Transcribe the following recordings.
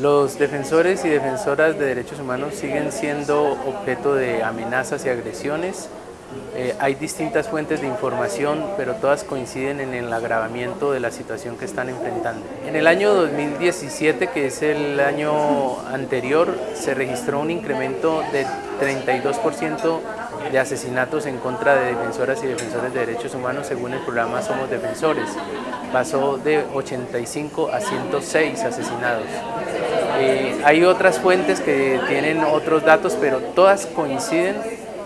Los defensores y defensoras de derechos humanos siguen siendo objeto de amenazas y agresiones. Eh, hay distintas fuentes de información, pero todas coinciden en el agravamiento de la situación que están enfrentando. En el año 2017, que es el año anterior, se registró un incremento de 32% de asesinatos en contra de defensoras y defensores de derechos humanos según el programa Somos Defensores. Pasó de 85 a 106 asesinados. Eh, hay otras fuentes que tienen otros datos, pero todas coinciden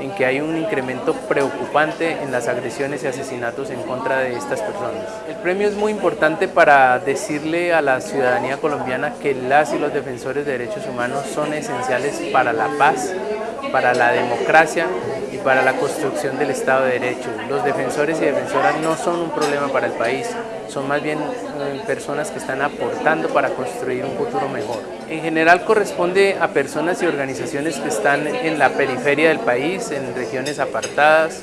en que hay un incremento preocupante en las agresiones y asesinatos en contra de estas personas. El premio es muy importante para decirle a la ciudadanía colombiana que las y los defensores de derechos humanos son esenciales para la paz, para la democracia para la construcción del Estado de Derecho. Los defensores y defensoras no son un problema para el país, son más bien eh, personas que están aportando para construir un futuro mejor. En general corresponde a personas y organizaciones que están en la periferia del país, en regiones apartadas,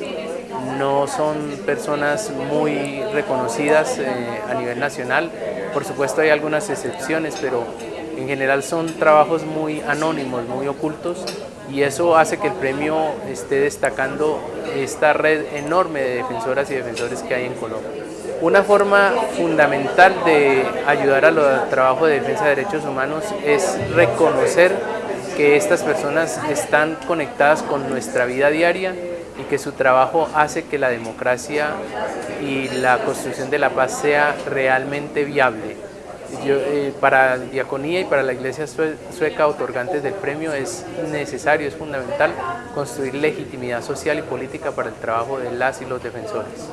no son personas muy reconocidas eh, a nivel nacional, por supuesto hay algunas excepciones, pero en general son trabajos muy anónimos, muy ocultos y eso hace que el premio esté destacando esta red enorme de defensoras y defensores que hay en Colombia. Una forma fundamental de ayudar al trabajo de defensa de derechos humanos es reconocer que estas personas están conectadas con nuestra vida diaria y que su trabajo hace que la democracia y la construcción de la paz sea realmente viable. Eh, para Diaconía y para la Iglesia Sueca otorgantes del premio es necesario, es fundamental construir legitimidad social y política para el trabajo de las y los defensores.